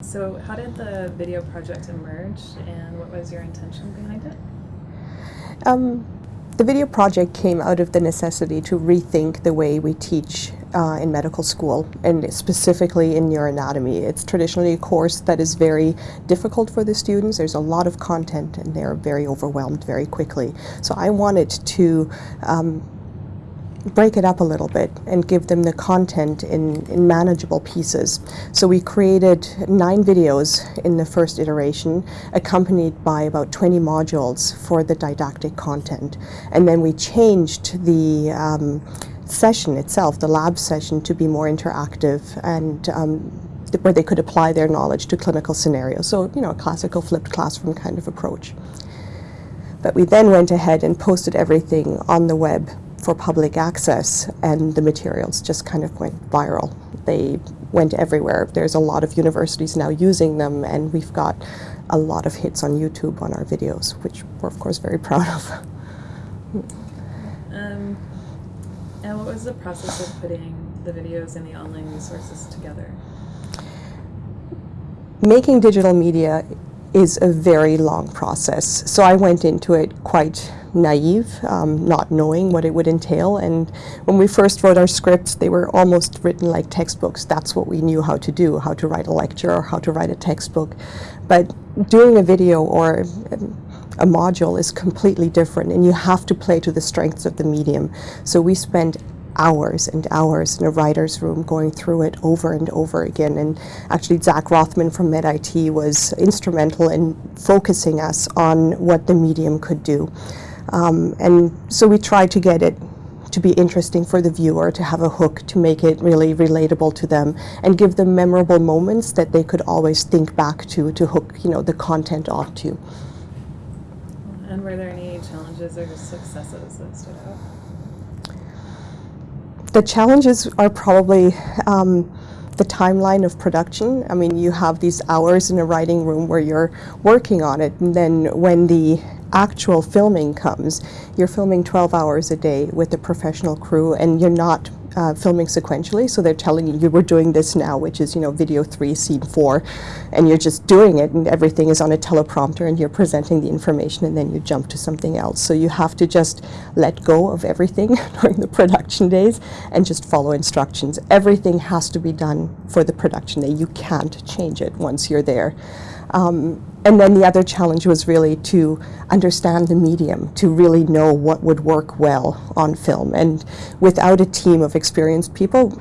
So how did the video project emerge and what was your intention behind it? Um, the video project came out of the necessity to rethink the way we teach uh, in medical school and specifically in neuroanatomy. It's traditionally a course that is very difficult for the students. There's a lot of content and they're very overwhelmed very quickly. So I wanted to um, break it up a little bit and give them the content in, in manageable pieces. So we created nine videos in the first iteration, accompanied by about 20 modules for the didactic content. And then we changed the um, session itself, the lab session, to be more interactive and um, where they could apply their knowledge to clinical scenarios. So, you know, a classical flipped classroom kind of approach. But we then went ahead and posted everything on the web for public access and the materials just kind of went viral. They went everywhere. There's a lot of universities now using them and we've got a lot of hits on YouTube on our videos, which we're of course very proud of. Um, and what was the process of putting the videos and the online resources together? Making digital media is a very long process. So I went into it quite naive, um, not knowing what it would entail. And when we first wrote our scripts, they were almost written like textbooks. That's what we knew how to do, how to write a lecture or how to write a textbook. But doing a video or a module is completely different and you have to play to the strengths of the medium. So we spent hours and hours in a writer's room going through it over and over again. And actually Zach Rothman from MedIT was instrumental in focusing us on what the medium could do. Um, and so we tried to get it to be interesting for the viewer, to have a hook, to make it really relatable to them, and give them memorable moments that they could always think back to, to hook you know, the content onto. And were there any challenges or successes that stood out? The challenges are probably um, the timeline of production. I mean, you have these hours in a writing room where you're working on it, and then when the actual filming comes, you're filming 12 hours a day with a professional crew, and you're not uh, filming sequentially, so they're telling you, you we're doing this now, which is, you know, video three, scene four, and you're just doing it, and everything is on a teleprompter, and you're presenting the information, and then you jump to something else. So you have to just let go of everything during the production days and just follow instructions. Everything has to be done for the production day. You can't change it once you're there. Um, and then the other challenge was really to understand the medium, to really know what would work well on film. And without a team of experienced people,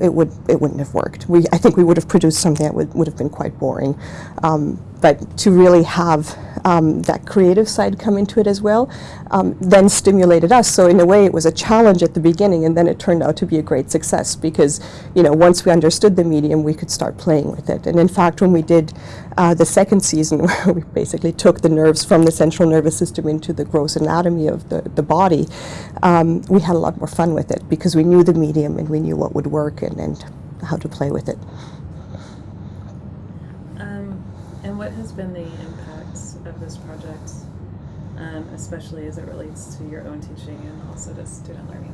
it would it wouldn't have worked. We I think we would have produced something that would, would have been quite boring. Um, but to really have um, that creative side come into it as well, um, then stimulated us. So in a way, it was a challenge at the beginning, and then it turned out to be a great success because, you know, once we understood the medium, we could start playing with it. And in fact, when we did uh, the second season, where we basically took the nerves from the central nervous system into the gross anatomy of the, the body, um, we had a lot more fun with it because we knew the medium and we knew what would work and, and how to play with it. And what has been the impact of this project, um, especially as it relates to your own teaching and also to student learning?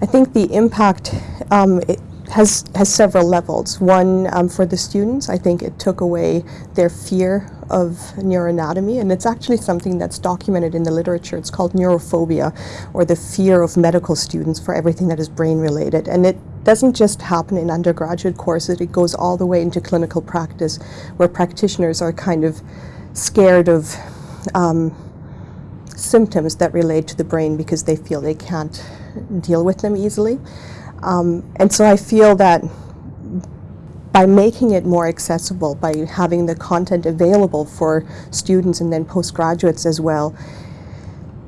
I think the impact um, has has several levels. One um, for the students, I think it took away their fear of neuroanatomy, and it's actually something that's documented in the literature. It's called neurophobia, or the fear of medical students for everything that is brain related, and it doesn't just happen in undergraduate courses, it goes all the way into clinical practice where practitioners are kind of scared of um, symptoms that relate to the brain because they feel they can't deal with them easily. Um, and so I feel that by making it more accessible, by having the content available for students and then postgraduates as well,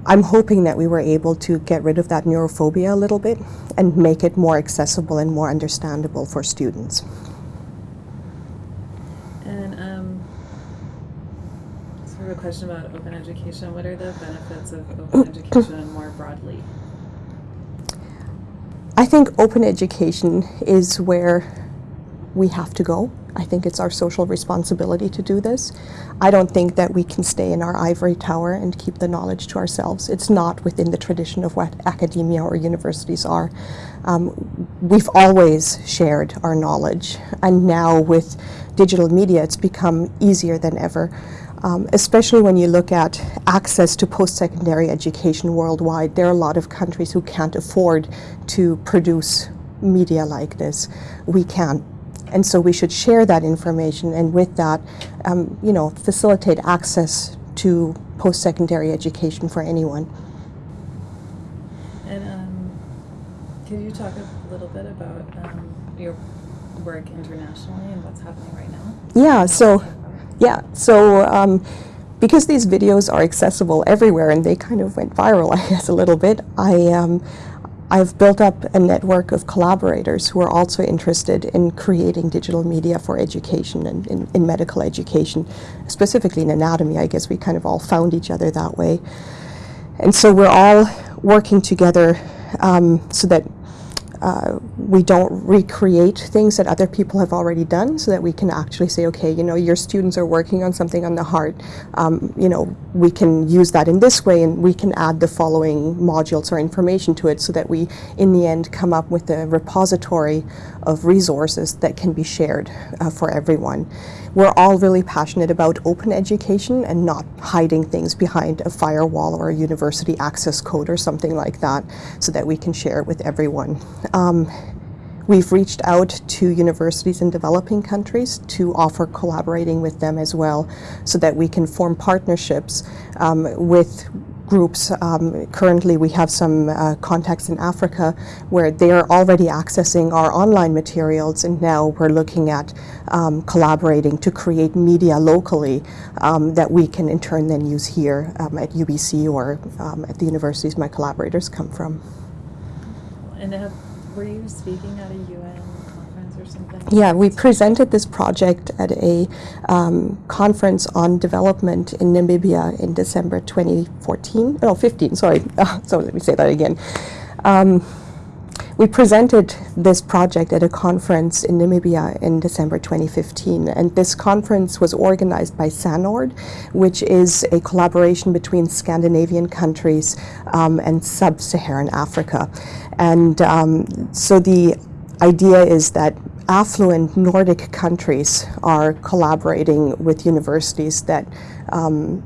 I'm hoping that we were able to get rid of that neurophobia a little bit and make it more accessible and more understandable for students. And um, sort of a question about open education. What are the benefits of open education more broadly? I think open education is where we have to go. I think it's our social responsibility to do this. I don't think that we can stay in our ivory tower and keep the knowledge to ourselves. It's not within the tradition of what academia or universities are. Um, we've always shared our knowledge, and now with digital media, it's become easier than ever. Um, especially when you look at access to post-secondary education worldwide, there are a lot of countries who can't afford to produce media like this. We can. And so we should share that information and with that, um, you know, facilitate access to post-secondary education for anyone. And um, could you talk a little bit about um, your work internationally and what's happening right now? Yeah, so, yeah, so um, because these videos are accessible everywhere and they kind of went viral, I guess, a little bit, I, um, I've built up a network of collaborators who are also interested in creating digital media for education and in, in medical education, specifically in anatomy. I guess we kind of all found each other that way. And so we're all working together um, so that uh, we don't recreate things that other people have already done so that we can actually say, okay, you know, your students are working on something on the heart. Um, you know, we can use that in this way and we can add the following modules or information to it so that we, in the end, come up with a repository of resources that can be shared uh, for everyone. We're all really passionate about open education and not hiding things behind a firewall or a university access code or something like that so that we can share it with everyone. Um, We've reached out to universities in developing countries to offer collaborating with them as well so that we can form partnerships um, with groups. Um, currently, we have some uh, contacts in Africa where they are already accessing our online materials, and now we're looking at um, collaborating to create media locally um, that we can in turn then use here um, at UBC or um, at the universities my collaborators come from. And have, were you speaking at a UN something? Yeah, we presented this project at a um, conference on development in Namibia in December 2014. Oh, 15, sorry. so let me say that again. Um, we presented this project at a conference in Namibia in December 2015, and this conference was organized by SANORD, which is a collaboration between Scandinavian countries um, and sub-Saharan Africa. And um, so the idea is that affluent Nordic countries are collaborating with universities that um,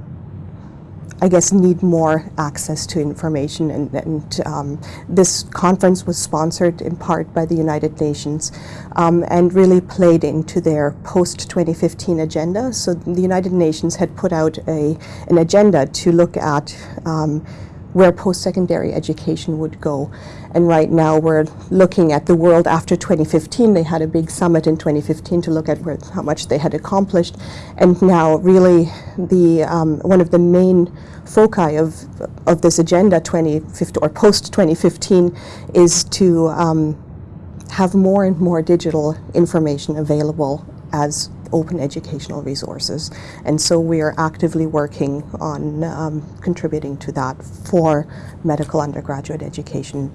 I guess, need more access to information. And, and um, this conference was sponsored in part by the United Nations um, and really played into their post-2015 agenda. So the United Nations had put out a, an agenda to look at um, where post-secondary education would go. And right now we're looking at the world after 2015. They had a big summit in 2015 to look at where, how much they had accomplished. And now really the, um, one of the main foci of, of this agenda 2015 or post-2015 is to um, have more and more digital information available as open educational resources. And so we are actively working on um, contributing to that for medical undergraduate education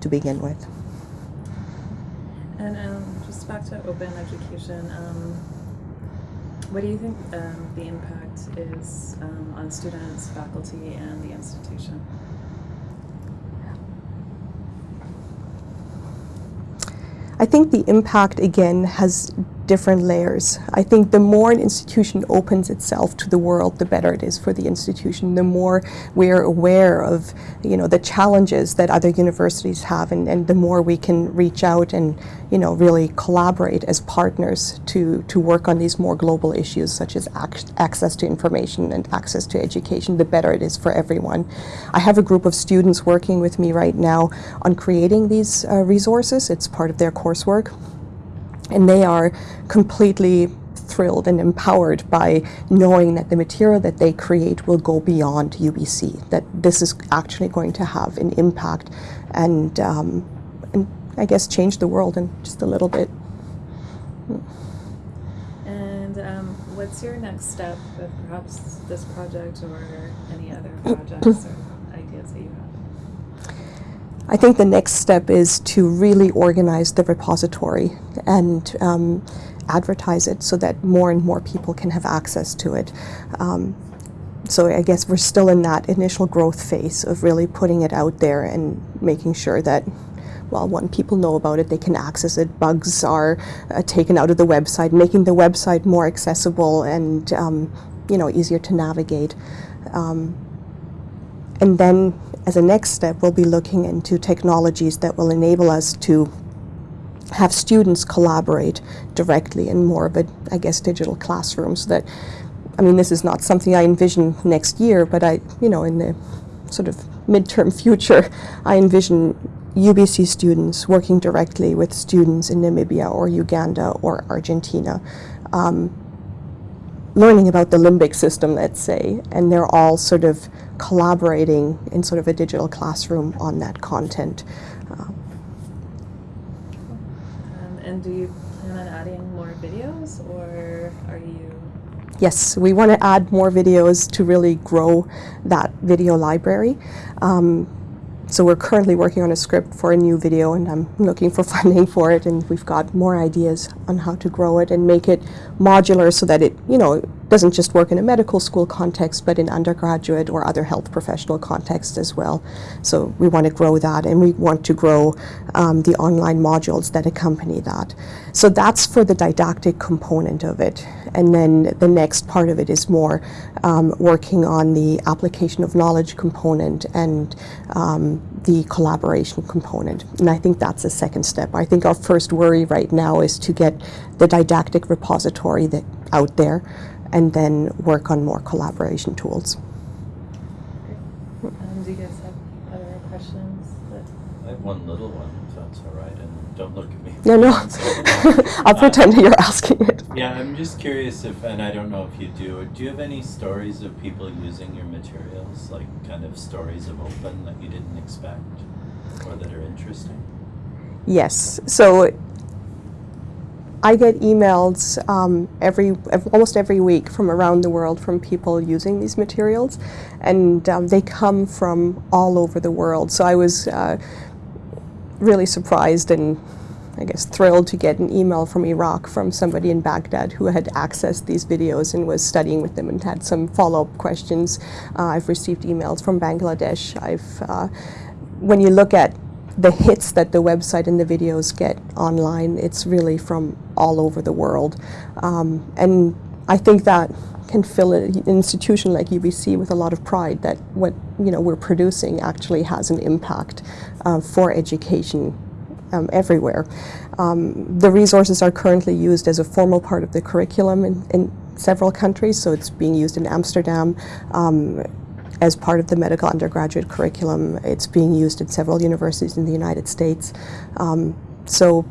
to begin with. And um, just back to open education, um, what do you think um, the impact is um, on students, faculty, and the institution? I think the impact again has different layers. I think the more an institution opens itself to the world, the better it is for the institution. The more we're aware of, you know, the challenges that other universities have, and, and the more we can reach out and, you know, really collaborate as partners to to work on these more global issues, such as ac access to information and access to education. The better it is for everyone. I have a group of students working with me right now on creating these uh, resources. It's part of their coursework and they are completely thrilled and empowered by knowing that the material that they create will go beyond UBC, that this is actually going to have an impact and, um, and I guess change the world in just a little bit. And um, what's your next step with perhaps this project or any other projects or ideas that you have? I think the next step is to really organize the repository and um, advertise it so that more and more people can have access to it. Um, so I guess we're still in that initial growth phase of really putting it out there and making sure that, well, when people know about it, they can access it. Bugs are uh, taken out of the website, making the website more accessible and, um, you know, easier to navigate. Um, and then, as a next step, we'll be looking into technologies that will enable us to have students collaborate directly in more of a, I guess, digital classroom so that I mean, this is not something I envision next year, but I, you know, in the sort of midterm future, I envision UBC students working directly with students in Namibia or Uganda or Argentina, um, learning about the limbic system, let's say, and they're all sort of collaborating in sort of a digital classroom on that content. Um, and do you plan on adding more videos, or are you? Yes, we want to add more videos to really grow that video library. Um, so we're currently working on a script for a new video and I'm looking for funding for it and we've got more ideas on how to grow it and make it modular so that it, you know, doesn't just work in a medical school context but in undergraduate or other health professional context as well. So we want to grow that and we want to grow um, the online modules that accompany that. So that's for the didactic component of it. And then the next part of it is more um, working on the application of knowledge component and um, the collaboration component. And I think that's the second step. I think our first worry right now is to get the didactic repository that, out there and then work on more collaboration tools. Um, do you guys have other questions? That, I have one little one, if that's all right, and don't look at me. No, no. I'll Uh, pretend you're asking it. Yeah, I'm just curious if, and I don't know if you do, do you have any stories of people using your materials, like kind of stories of open that you didn't expect or that are interesting? Yes. So I get emails um, every almost every week from around the world from people using these materials, and um, they come from all over the world. So I was uh, really surprised and I guess thrilled to get an email from Iraq from somebody in Baghdad who had accessed these videos and was studying with them and had some follow-up questions. Uh, I've received emails from Bangladesh. I've uh, when you look at the hits that the website and the videos get online, it's really from all over the world. Um, and I think that can fill an institution like UBC with a lot of pride that what you know we're producing actually has an impact uh, for education um, everywhere. Um, the resources are currently used as a formal part of the curriculum in, in several countries, so it's being used in Amsterdam. Um, as part of the medical undergraduate curriculum. It's being used at several universities in the United States. Um, so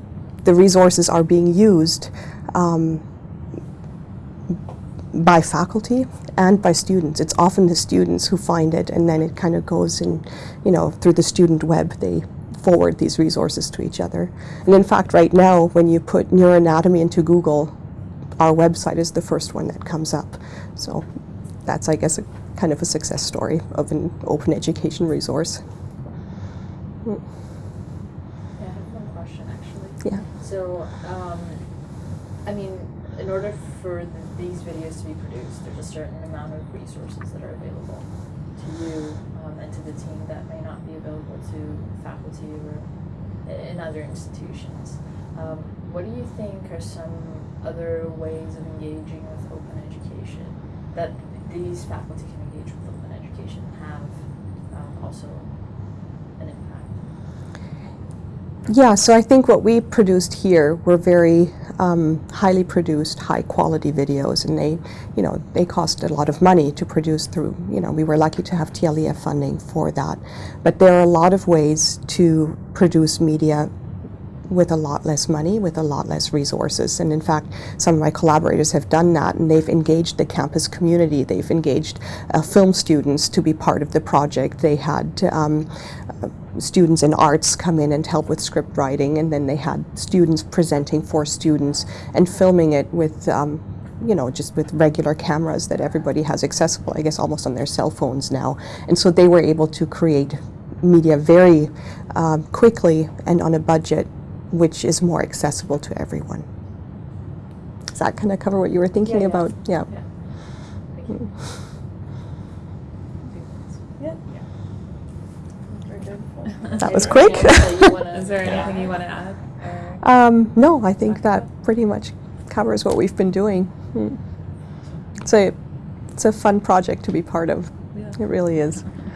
the resources are being used um, by faculty and by students. It's often the students who find it and then it kind of goes in, you know, through the student web. They forward these resources to each other. And in fact, right now, when you put neuroanatomy into Google, our website is the first one that comes up. So that's, I guess, a kind of a success story of an open education resource. Yeah, I have one question actually. Yeah. So, um, I mean, in order for the, these videos to be produced, there's a certain amount of resources that are available to you um, and to the team that may not be available to faculty or in other institutions. Um, what do you think are some other ways of engaging with open education that these faculty can engage with open education have um, also an impact? Yeah, so I think what we produced here were very um, highly produced, high quality videos, and they, you know, they cost a lot of money to produce through, you know, we were lucky to have TLEF funding for that. But there are a lot of ways to produce media with a lot less money, with a lot less resources. And in fact, some of my collaborators have done that and they've engaged the campus community. They've engaged uh, film students to be part of the project. They had um, uh, students in arts come in and help with script writing, and then they had students presenting for students and filming it with. Um, you know, just with regular cameras that everybody has accessible, I guess almost on their cell phones now. And so they were able to create media very um, quickly and on a budget which is more accessible to everyone. Does that kind of cover what you were thinking yeah. about? Yeah. Yeah. Thank. Yeah. That was quick. anything else that you wanna Is there anything you want to add? Um, no, I think that pretty much covers what we've been doing. Hmm. It's a, it's a fun project to be part of. Yeah. It really is. Yeah.